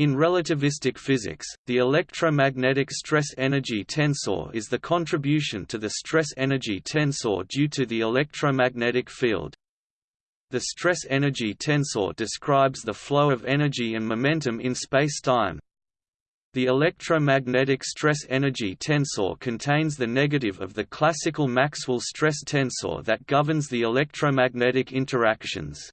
In relativistic physics, the electromagnetic stress-energy tensor is the contribution to the stress-energy tensor due to the electromagnetic field. The stress-energy tensor describes the flow of energy and momentum in spacetime. The electromagnetic stress-energy tensor contains the negative of the classical Maxwell stress tensor that governs the electromagnetic interactions.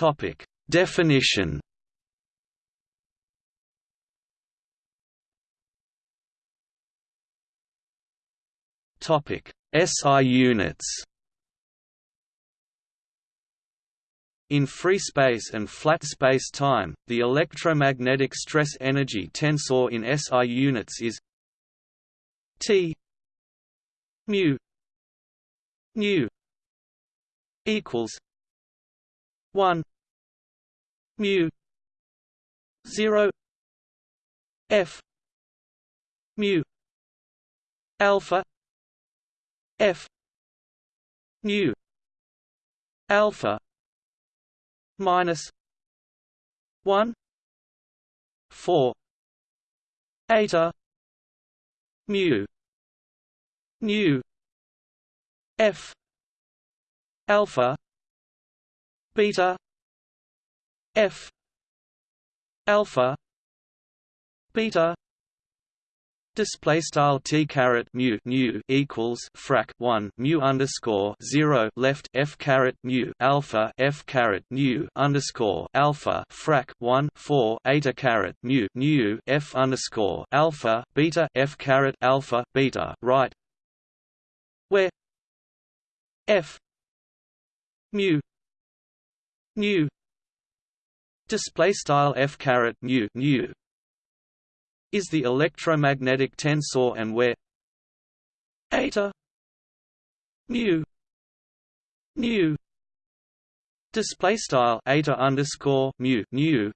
Topic: Definition. Topic: SI units. In free space and flat space-time, the electromagnetic stress-energy tensor in SI units is T mu nu equals 1 mu 0 f mu alpha f mu alpha minus 1 4 eta mu nu f alpha beta f alpha beta Display style t caret mu nu equals frac one mu underscore zero left f caret mu alpha f caret nu underscore alpha frac one four eta caret mu nu f underscore alpha beta f caret alpha beta right, where f mu nu display style f caret mu nu is the electromagnetic tensor and where? Eta. Mu nu display style eta underscore mu nu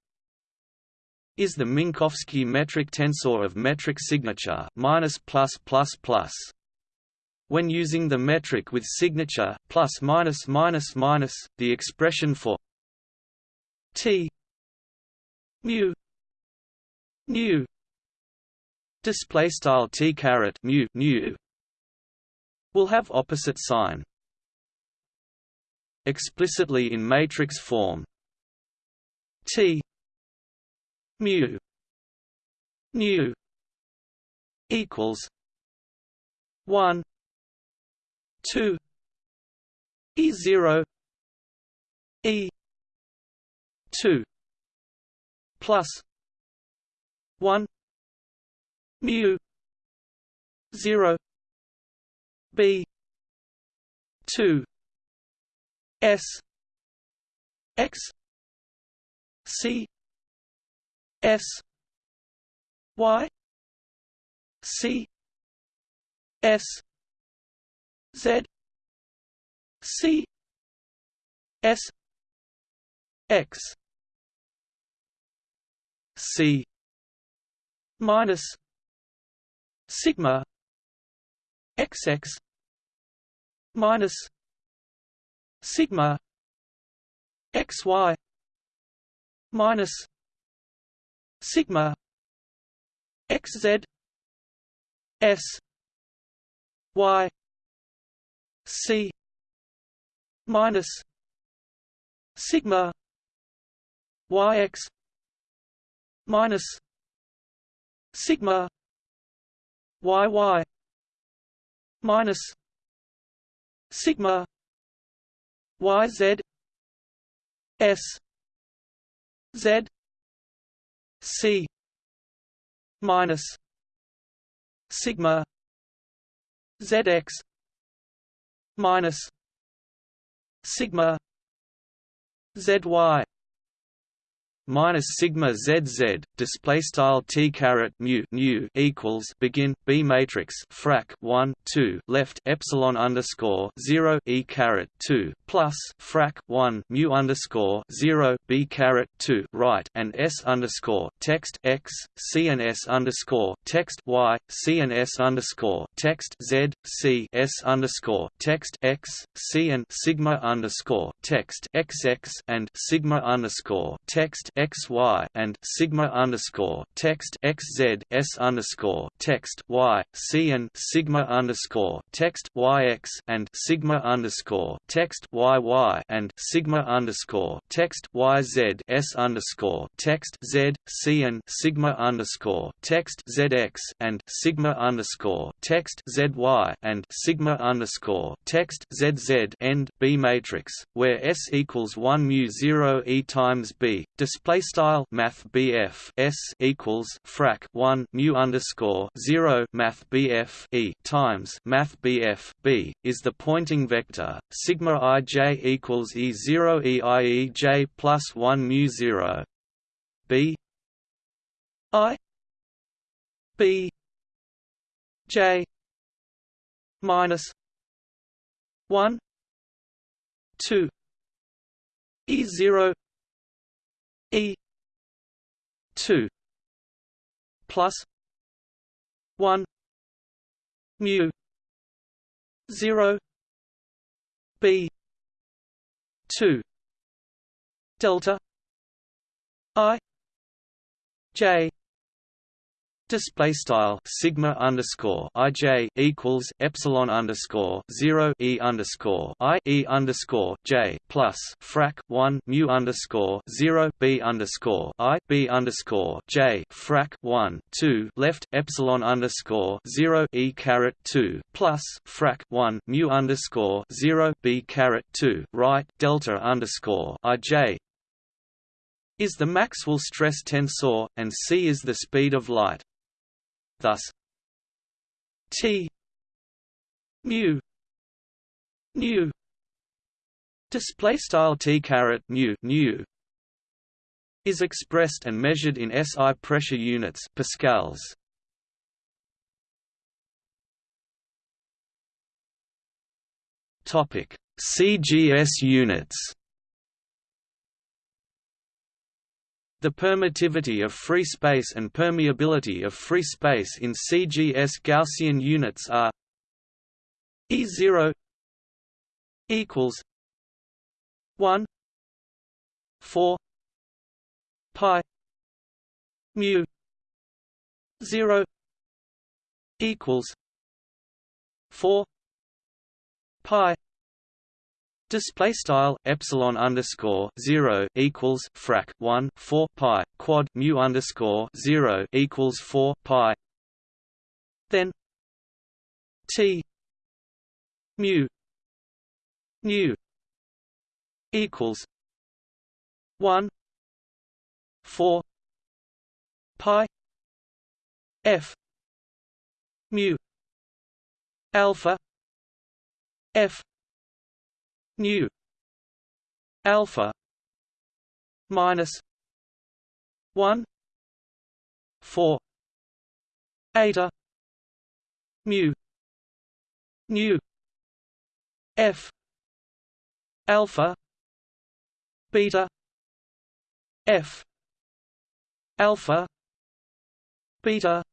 is the Minkowski metric tensor of metric signature minus plus plus plus. When using the metric with signature plus minus minus minus, the expression for t. Mu. Nu display style t caret mu nu. Will have opposite sign. Explicitly in matrix form. T. Mu. Nu equals 1 2 e 0 e 2 plus 1 mu 0 b 2 s x c s y c s z c s x c minus sigma xx minus sigma xy minus sigma xz s y c minus sigma yx minus sigma yy minus sigma yz s z c minus sigma zx minus sigma zy minus sigma zz display style t caret mu nu equals begin b matrix frac 1 2 left epsilon underscore 0 e caret 2 plus frac 1 mu underscore 0 b caret 2 right and s underscore text x c and s underscore text y c and s underscore text z c s underscore text x c and sigma underscore text xx and sigma underscore text xy and sigma underscore text xz s underscore text y c and sigma underscore text yx and sigma underscore text y y and sigma underscore text yz s underscore text z c and sigma underscore text zx and sigma underscore text zy and sigma underscore text zz end b matrix where s equals one mu zero e times b display style math BF S equals frac 1 mu underscore 0 math BF E times math BF B is the Poynting vector sigma ij equals e 0 e i e j plus 1 mu 0 B I B J minus 1 2 E zero E two plus one mu zero B two delta I J Display style sigma underscore ij equals epsilon underscore zero e underscore i e underscore j plus frac one mu underscore zero b underscore i b underscore j frac one two left epsilon underscore zero e caret two plus frac one mu underscore zero b caret two right delta underscore ij is the Maxwell stress tensor, and c is the speed of light. Thus, T mu nu display style T caret mu nu is expressed and measured in SI pressure units pascals. Topic CGS units The permittivity of free space and permeability of free space in CGS Gaussian units are E0 equals 1 4 pi mu 0 equals 4 pi Display style epsilon underscore zero equals frac one four pi quad mu underscore zero equals four pi. Then T mu nu equals one four pi F mu alpha F nu alpha minus 1 4 eta mu nu f alpha beta f alpha beta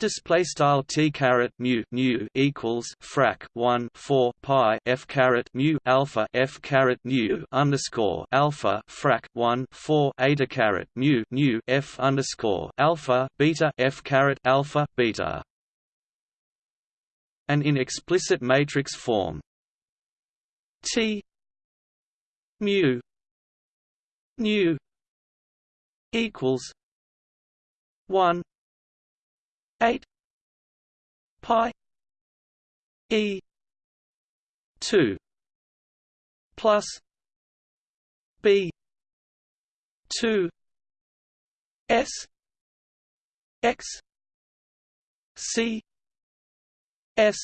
Display style t caret mu nu equals frac 1 4 pi f caret mu alpha f caret nu underscore alpha frac 1 4 eta caret mu nu f underscore alpha beta f caret alpha beta. And in explicit matrix form, t mu nu equals 1 8 pi e 2 plus b 2 s x c s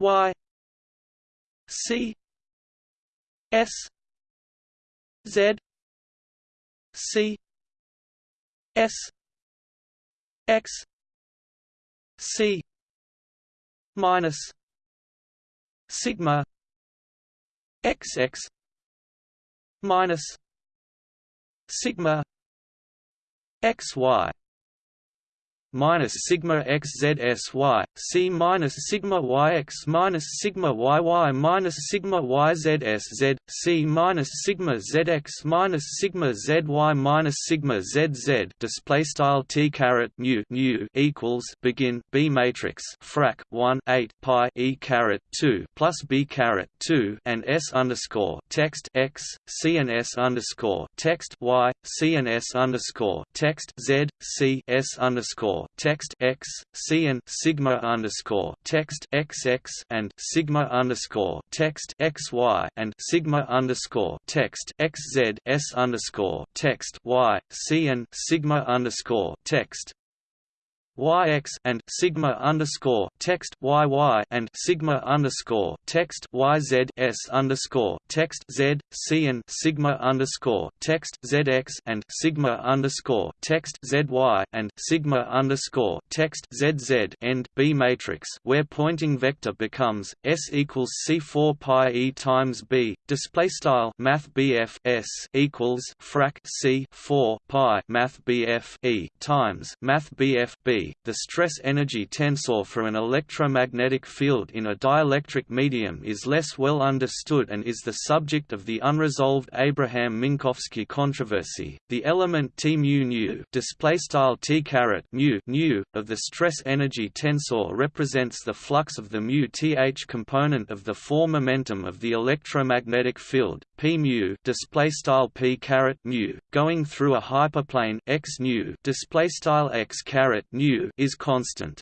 y c s z C S X C minus sigma sigma XY minus sigma x y minus sigma xzsy, c minus sigma y x minus sigma y y minus sigma y z s z c minus sigma z x minus sigma z y minus sigma z z. Display style t caret mu nu equals begin b matrix frac 1 8 pi e caret 2 plus b caret 2 and s underscore text x c and s underscore text y c and s underscore text z c s underscore text x c and sigma underscore text xx and sigma underscore text xy and sigma underscore text xz s underscore text y c and sigma underscore text yx and sigma underscore text yy and sigma underscore text yz s underscore text z c and sigma underscore text zx and sigma underscore text zy and sigma underscore text zz end B matrix where Poynting vector becomes s equals c4 pi e times b display style math bf s equals frac c 4 pi math bf e times math bf b the stress-energy tensor for an electromagnetic field in a dielectric medium is less well understood and is the subject of the unresolved Abraham-Minkowski controversy. The element T mu nu display style T caret mu nu of the stress-energy tensor represents the flux of the mu th component of the four momentum of the electromagnetic field p mu display style P caret mu going through a hyperplane x nu display style x caret nu is constant.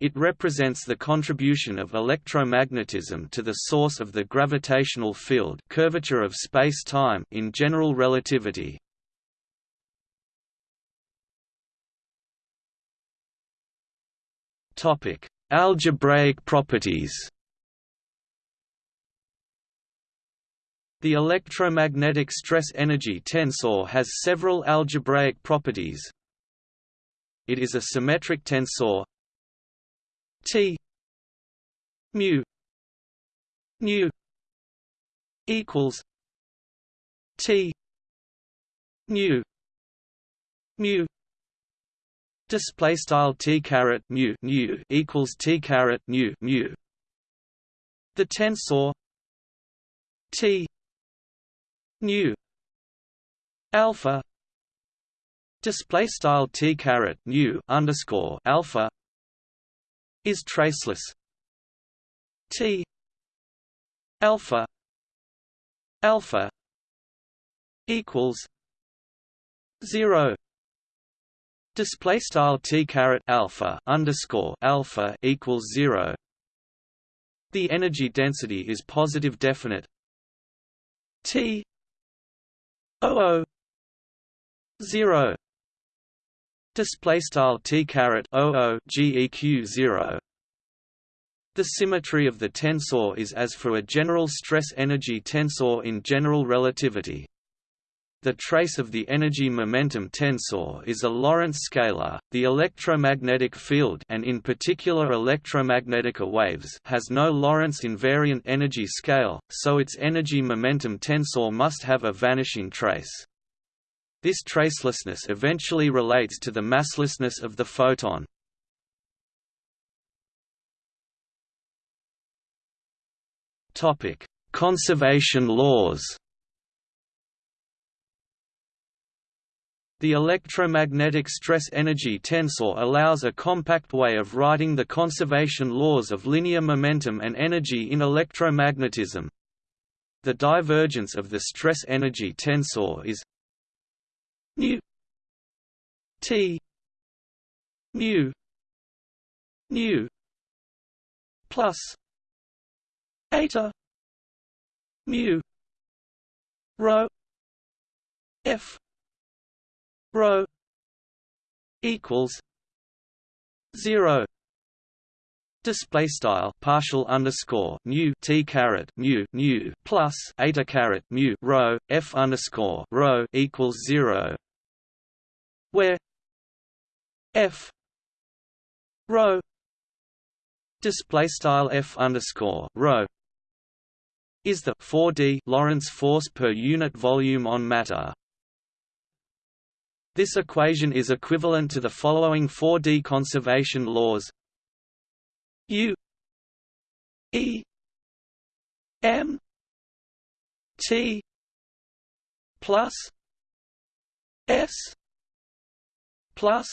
It represents the contribution of electromagnetism to the source of the gravitational field curvature of space-time in general relativity. Topic: Algebraic properties. The electromagnetic stress-energy tensor has several algebraic properties, it is a symmetric tensor. T mu nu equals T mu mu display style T caret mu nu equals T caret mu mu. The tensor T nu alpha display style t caret nu underscore alpha is traceless. T alpha alpha equals zero. Display style t caret alpha underscore alpha equals zero. The energy density is positive definite. T 00 0 display style t caret 00 geq 0 the symmetry of the tensor is as for a general stress-energy tensor in general relativity. The trace of the energy-momentum tensor is a Lorentz scalar. The electromagnetic field and in particular electromagnetic waves has no Lorentz invariant energy scale, so its energy-momentum tensor must have a vanishing trace. This tracelessness eventually relates to the masslessness of the photon. Topic: Conservation laws. The electromagnetic stress-energy tensor allows a compact way of writing the conservation laws of linear momentum and energy in electromagnetism. The divergence of the stress-energy tensor is nu T. Mu. Nu plus. Eta. Mu. Rho. F. Rho. Equals. Zero display style partial underscore nu t caret mu nu plus eta caret mu rho f underscore rho equals zero, where f rho display style f underscore rho is the 4d Lorentz force per unit volume on matter. This equation is equivalent to the following 4d conservation laws U E M T plus S plus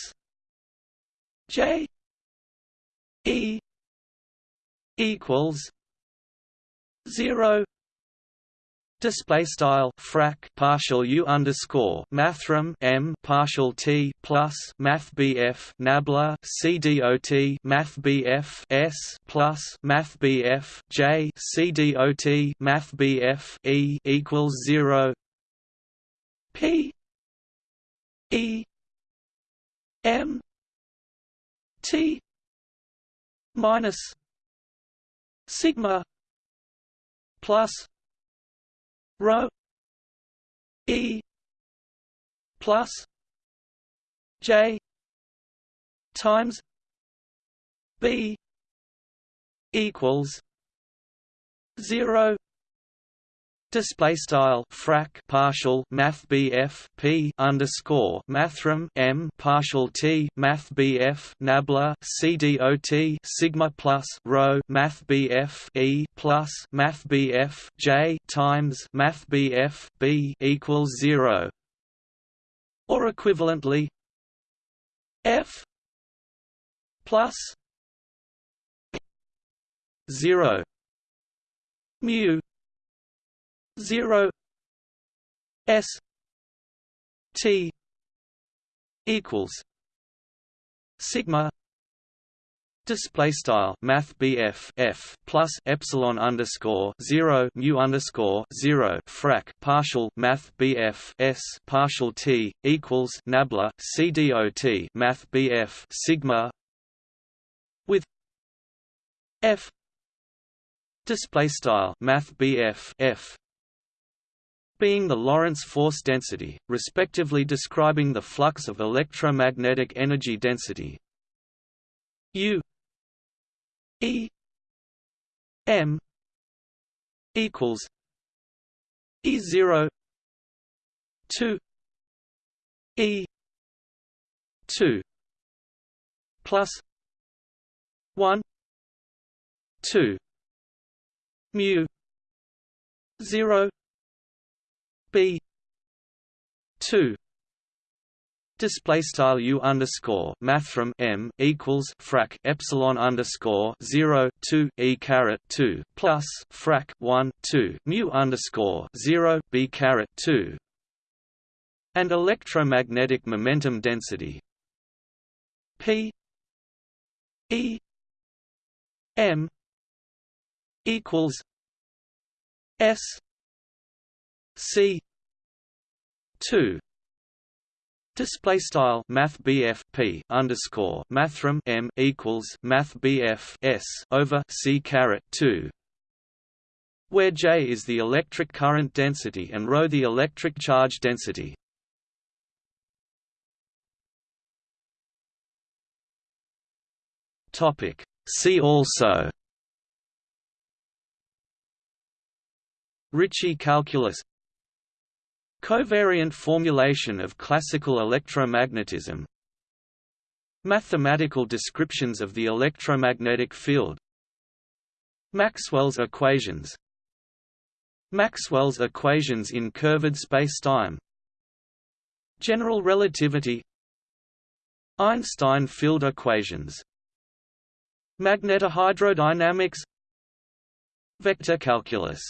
J E equals zero Display style frac partial u underscore mathrm m partial t plus math bf nabla cdot dot math bf s plus math bf j c dot math bf e equals zero. P e m t minus sigma plus rho e plus j times b equals 0 Display style frac partial math BF P underscore mathrm M partial T math BF nabla CDOT sigma plus rho math BF E plus math BF J times math BF B equals zero. Or equivalently F plus zero. Mu 0 s t equals sigma Display style Math BF F plus Epsilon underscore zero mu underscore zero frac partial Math BF S partial T equals Nabla CDOT Math BF Sigma with F display style Math BF F being the Lorentz force density, respectively describing the flux of electromagnetic energy density. U E M equals E zero two E two plus one two mu zero b 2 display style u underscore math from m equals frac epsilon underscore 0 2 e caret 2 plus frac 1 2 mu underscore 0 b caret 2 and electromagnetic momentum density p e m equals s c 2 Display style Math P underscore Mathrm M equals Math S over C caret two where J is the electric current density and ρ the electric charge density. Topic See also Ricci calculus Covariant formulation of classical electromagnetism. Mathematical descriptions of the electromagnetic field. Maxwell's equations. Maxwell's equations in curved spacetime. General relativity. Einstein field equations. Magnetohydrodynamics. Vector calculus